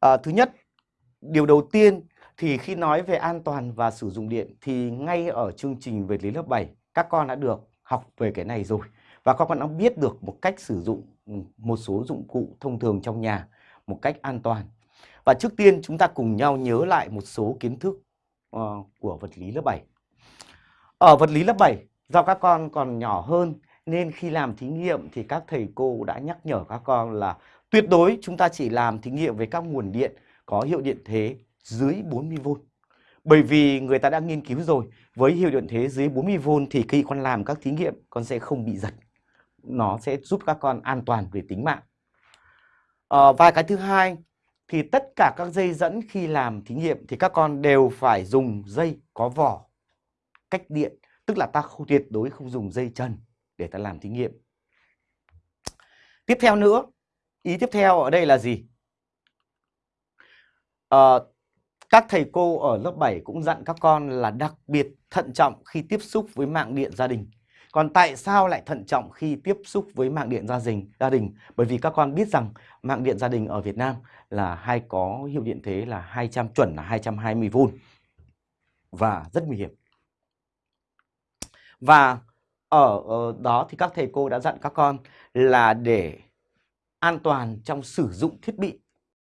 À, thứ nhất, điều đầu tiên thì khi nói về an toàn và sử dụng điện thì ngay ở chương trình về lý lớp 7 các con đã được học về cái này rồi và các con đã biết được một cách sử dụng một số dụng cụ thông thường trong nhà một cách an toàn. Và trước tiên chúng ta cùng nhau nhớ lại một số kiến thức uh, của vật lý lớp 7. Ở vật lý lớp 7, do các con còn nhỏ hơn nên khi làm thí nghiệm thì các thầy cô đã nhắc nhở các con là tuyệt đối chúng ta chỉ làm thí nghiệm với các nguồn điện có hiệu điện thế dưới 40V. Bởi vì người ta đã nghiên cứu rồi, với hiệu điện thế dưới 40V thì khi con làm các thí nghiệm con sẽ không bị giật. Nó sẽ giúp các con an toàn về tính mạng. À, và cái thứ hai thì tất cả các dây dẫn khi làm thí nghiệm thì các con đều phải dùng dây có vỏ cách điện. Tức là ta không tuyệt đối không dùng dây trần để ta làm thí nghiệm. Tiếp theo nữa, ý tiếp theo ở đây là gì? À, các thầy cô ở lớp 7 cũng dặn các con là đặc biệt thận trọng khi tiếp xúc với mạng điện gia đình. Còn tại sao lại thận trọng khi tiếp xúc với mạng điện gia đình? Gia đình bởi vì các con biết rằng mạng điện gia đình ở Việt Nam là hay có hiệu điện thế là 200 chuẩn là 220V và rất nguy hiểm. Và ở đó, thì các thầy cô đã dặn các con là để an toàn trong sử dụng thiết bị.